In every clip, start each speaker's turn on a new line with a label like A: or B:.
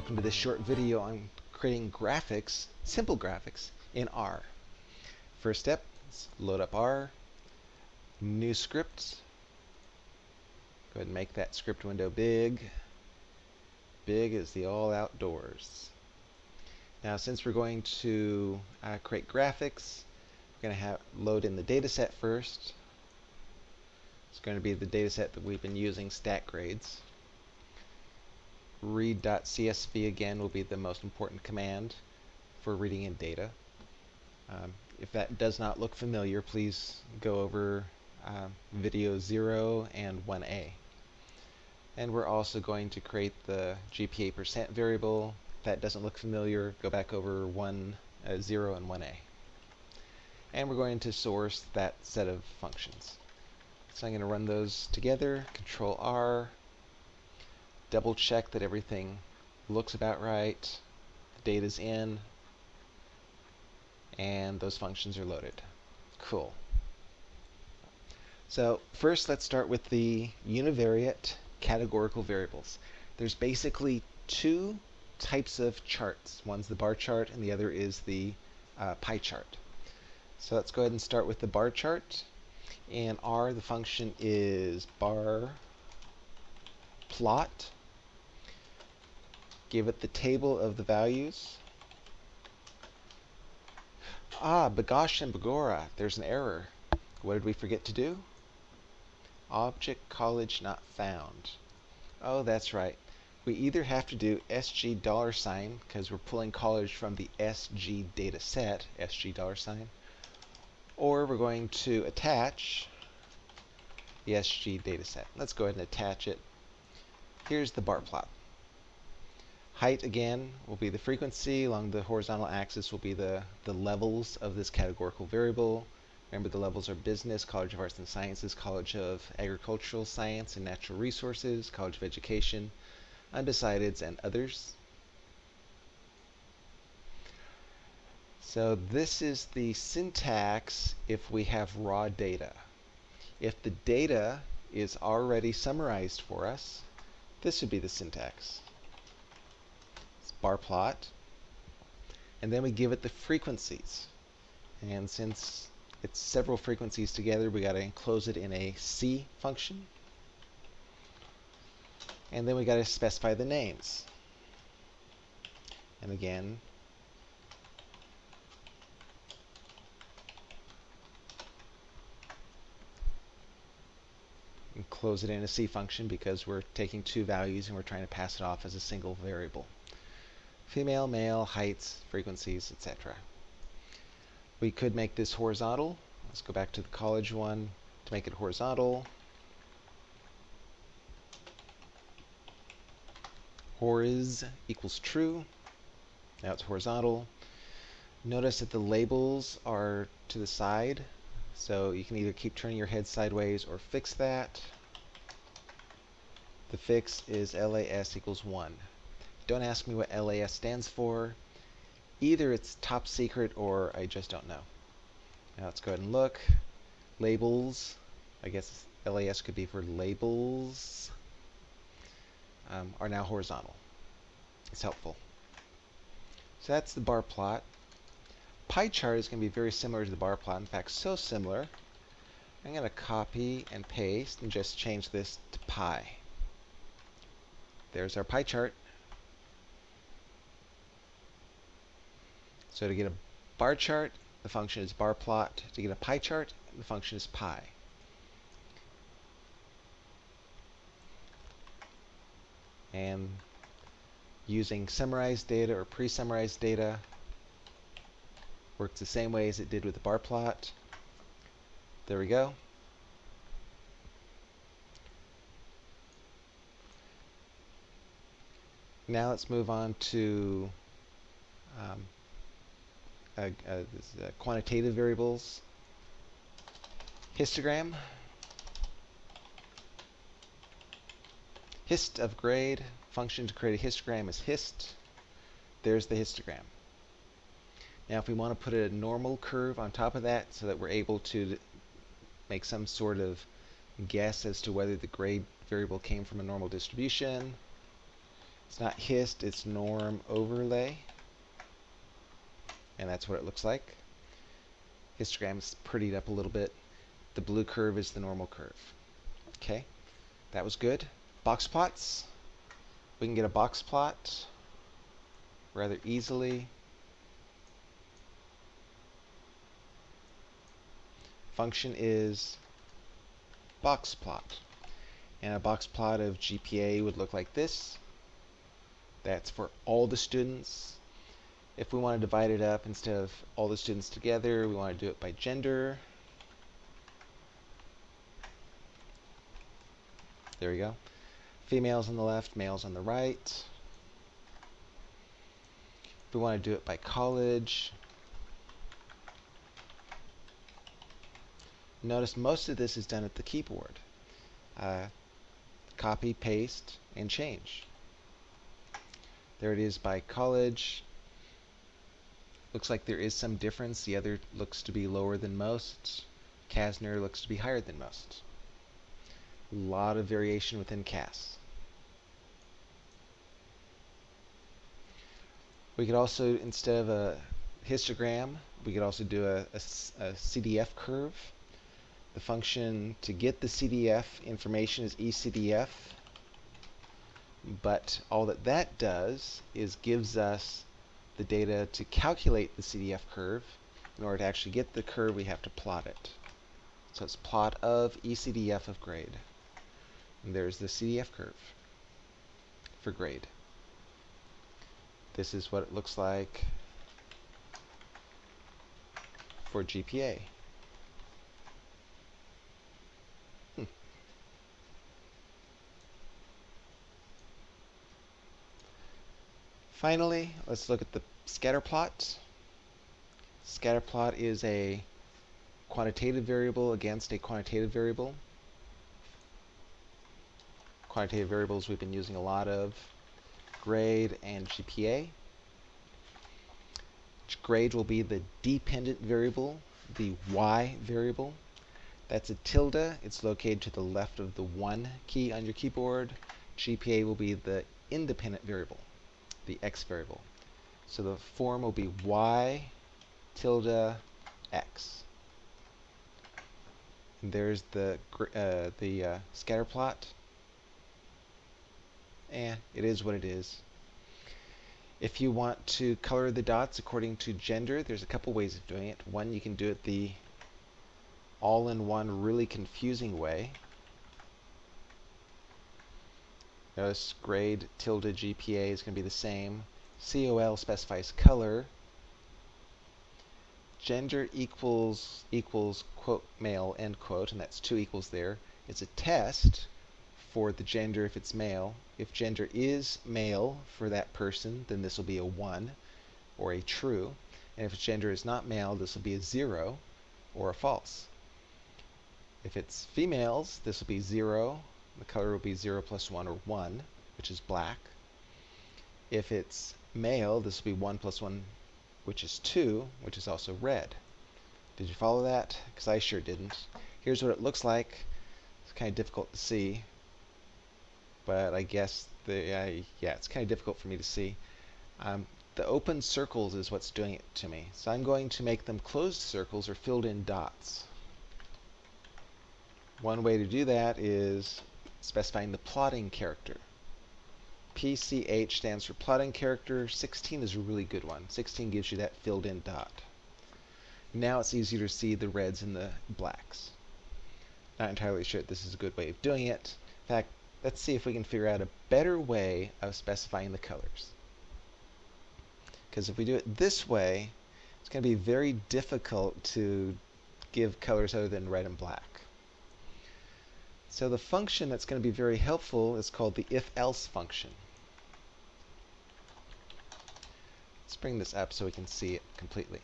A: welcome to this short video on creating graphics, simple graphics, in R. First step, load up R, new script, go ahead and make that script window big. Big is the all outdoors. Now since we're going to uh, create graphics, we're going to have load in the data set first. It's going to be the data set that we've been using, stat grades read.csv again will be the most important command for reading in data. Um, if that does not look familiar, please go over uh, video 0 and 1a. And we're also going to create the GPA percent variable. If that doesn't look familiar, go back over 1, uh, 0 and 1a. And we're going to source that set of functions. So I'm going to run those together, Control R, double check that everything looks about right, the data's in, and those functions are loaded. Cool. So first let's start with the univariate categorical variables. There's basically two types of charts. One's the bar chart and the other is the uh, pie chart. So let's go ahead and start with the bar chart. In R, the function is bar plot give it the table of the values. Ah, Bagosh and Bagora, there's an error. What did we forget to do? Object college not found. Oh, that's right. We either have to do SG dollar sign, because we're pulling college from the SG data set, SG dollar sign, or we're going to attach the SG data set. Let's go ahead and attach it. Here's the bar plot. Height, again, will be the frequency. Along the horizontal axis will be the, the levels of this categorical variable. Remember, the levels are business, College of Arts and Sciences, College of Agricultural Science and Natural Resources, College of Education, undecideds, and others. So this is the syntax if we have raw data. If the data is already summarized for us, this would be the syntax bar plot. And then we give it the frequencies. And since it's several frequencies together, we got to enclose it in a C function. And then we got to specify the names. And again, enclose it in a C function because we're taking two values and we're trying to pass it off as a single variable female, male, heights, frequencies, etc. We could make this horizontal. Let's go back to the college one to make it horizontal. Horiz equals true. Now it's horizontal. Notice that the labels are to the side, so you can either keep turning your head sideways or fix that. The fix is LAS equals 1. Don't ask me what LAS stands for. Either it's top secret or I just don't know. Now let's go ahead and look. Labels. I guess LAS could be for labels. Um, are now horizontal. It's helpful. So that's the bar plot. Pie chart is going to be very similar to the bar plot. In fact, so similar. I'm going to copy and paste and just change this to pie. There's our pie chart. So to get a bar chart, the function is bar plot. To get a pie chart, the function is pie. And using summarized data or pre-summarized data works the same way as it did with the bar plot. There we go. Now let's move on to um, uh, uh, uh, quantitative variables, histogram, hist of grade, function to create a histogram is hist. There's the histogram. Now if we want to put a normal curve on top of that so that we're able to make some sort of guess as to whether the grade variable came from a normal distribution, It's not hist, it's norm overlay. And that's what it looks like. Histogram is prettied up a little bit. The blue curve is the normal curve. Okay, that was good. Box plots. We can get a box plot rather easily. Function is box plot. And a box plot of GPA would look like this. That's for all the students. If we want to divide it up instead of all the students together, we want to do it by gender. There we go. Females on the left, males on the right. If we want to do it by college, notice most of this is done at the keyboard. Uh, copy, paste, and change. There it is by college. Looks like there is some difference. The other looks to be lower than most. CASNR looks to be higher than most. A lot of variation within CAS. We could also, instead of a histogram, we could also do a, a, a CDF curve. The function to get the CDF information is ECDF, but all that that does is gives us the data to calculate the CDF curve. In order to actually get the curve, we have to plot it. So it's plot of ECDF of grade. And there's the CDF curve for grade. This is what it looks like for GPA. Finally, let's look at the scatter plot. Scatter plot is a quantitative variable against a quantitative variable. Quantitative variables we've been using a lot of grade, and GPA. Grade will be the dependent variable, the y variable. That's a tilde. It's located to the left of the 1 key on your keyboard. GPA will be the independent variable, the x variable. So the form will be y tilde x. And there's the uh, the uh, scatter plot And it is what it is. If you want to color the dots according to gender, there's a couple ways of doing it. One, you can do it the all-in-one really confusing way. Notice grade tilde GPA is going to be the same. COL specifies color. Gender equals equals quote male end quote, and that's two equals there. It's a test for the gender if it's male. If gender is male for that person, then this will be a 1 or a true. And if gender is not male, this will be a 0 or a false. If it's females, this will be 0. The color will be 0 plus 1 or 1, which is black. If it's male, this will be 1 plus 1, which is 2, which is also red. Did you follow that? Because I sure didn't. Here's what it looks like. It's kind of difficult to see but I guess the uh, yeah, it's kind of difficult for me to see. Um, the open circles is what's doing it to me. So I'm going to make them closed circles or filled in dots. One way to do that is specifying the plotting character. PCH stands for plotting character. 16 is a really good one. 16 gives you that filled in dot. Now it's easier to see the reds and the blacks. Not entirely sure this is a good way of doing it. In fact, let's see if we can figure out a better way of specifying the colors. Because if we do it this way, it's going to be very difficult to give colors other than red and black. So the function that's going to be very helpful is called the if-else function. Let's bring this up so we can see it completely.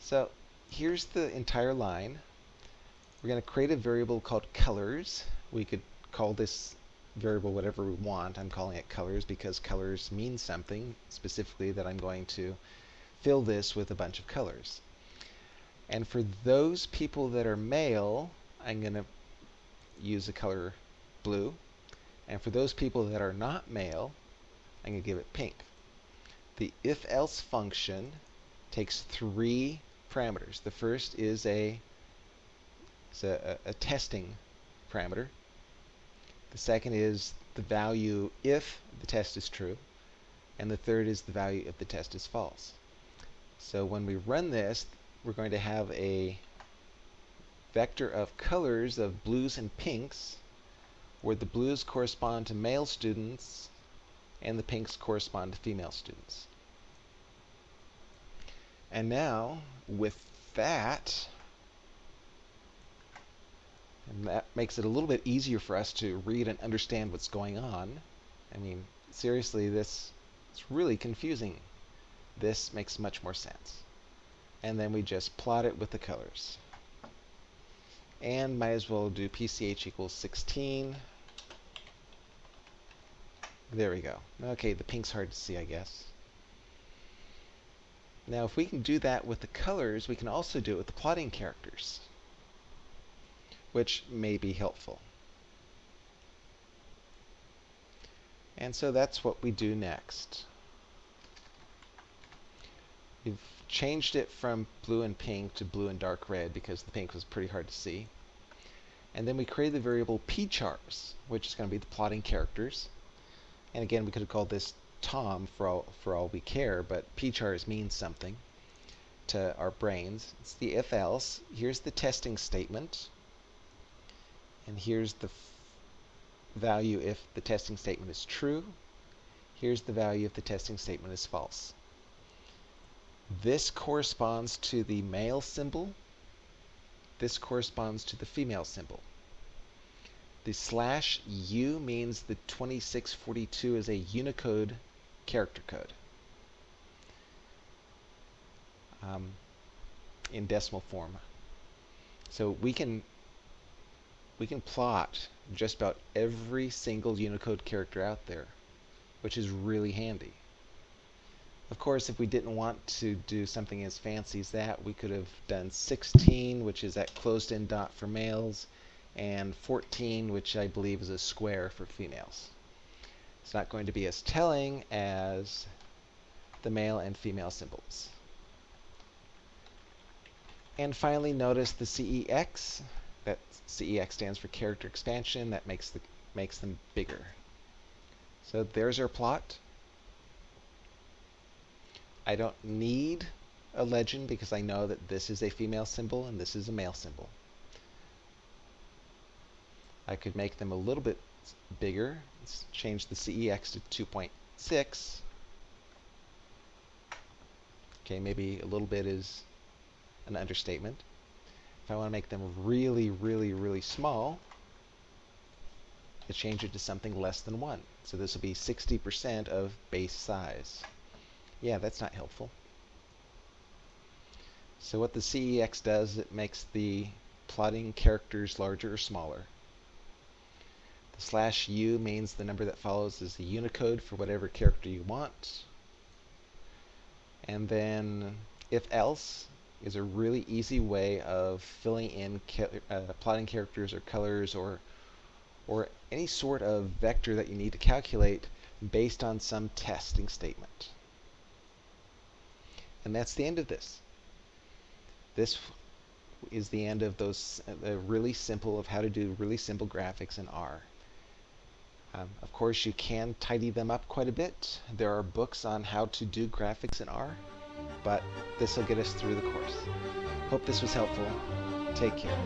A: So here's the entire line. We're going to create a variable called colors. We could call this variable whatever we want. I'm calling it colors because colors mean something specifically that I'm going to fill this with a bunch of colors. And for those people that are male, I'm going to use the color blue. And for those people that are not male, I'm going to give it pink. The if-else function takes three parameters. The first is a, is a, a, a testing parameter. The second is the value if the test is true. And the third is the value if the test is false. So when we run this, we're going to have a vector of colors of blues and pinks, where the blues correspond to male students and the pinks correspond to female students. And now, with that, and that makes it a little bit easier for us to read and understand what's going on. I mean, seriously, this is really confusing. This makes much more sense. And then we just plot it with the colors. And might as well do PCH equals 16. There we go. Okay, the pink's hard to see, I guess. Now, if we can do that with the colors, we can also do it with the plotting characters, which may be helpful. And so that's what we do next. We've changed it from blue and pink to blue and dark red because the pink was pretty hard to see. And then we created the variable pchars, which is going to be the plotting characters. And again, we could have called this Tom for all, for all we care, but pchars means something to our brains. It's the if-else. Here's the testing statement. And here's the value if the testing statement is true. Here's the value if the testing statement is false. This corresponds to the male symbol. This corresponds to the female symbol. The slash U means the 2642 is a Unicode character code um, in decimal form. So we can we can plot just about every single Unicode character out there, which is really handy. Of course, if we didn't want to do something as fancy as that, we could have done 16, which is that closed-in dot for males, and 14, which I believe is a square for females. It's not going to be as telling as the male and female symbols. And finally, notice the CEX. That CEX stands for character expansion. That makes the makes them bigger. So there's our plot. I don't need a legend because I know that this is a female symbol and this is a male symbol. I could make them a little bit bigger. Let's change the CEX to 2.6. Okay, maybe a little bit is an understatement. If I want to make them really, really, really small, I change it to something less than 1. So this will be 60% of base size. Yeah, that's not helpful. So what the CEX does, it makes the plotting characters larger or smaller. The slash U means the number that follows is the Unicode for whatever character you want. And then if else is a really easy way of filling in uh, plotting characters or colors or or any sort of vector that you need to calculate based on some testing statement. And that's the end of this. This is the end of those uh, really simple of how to do really simple graphics in R. Um, of course, you can tidy them up quite a bit. There are books on how to do graphics in R but this will get us through the course. Hope this was helpful. Take care.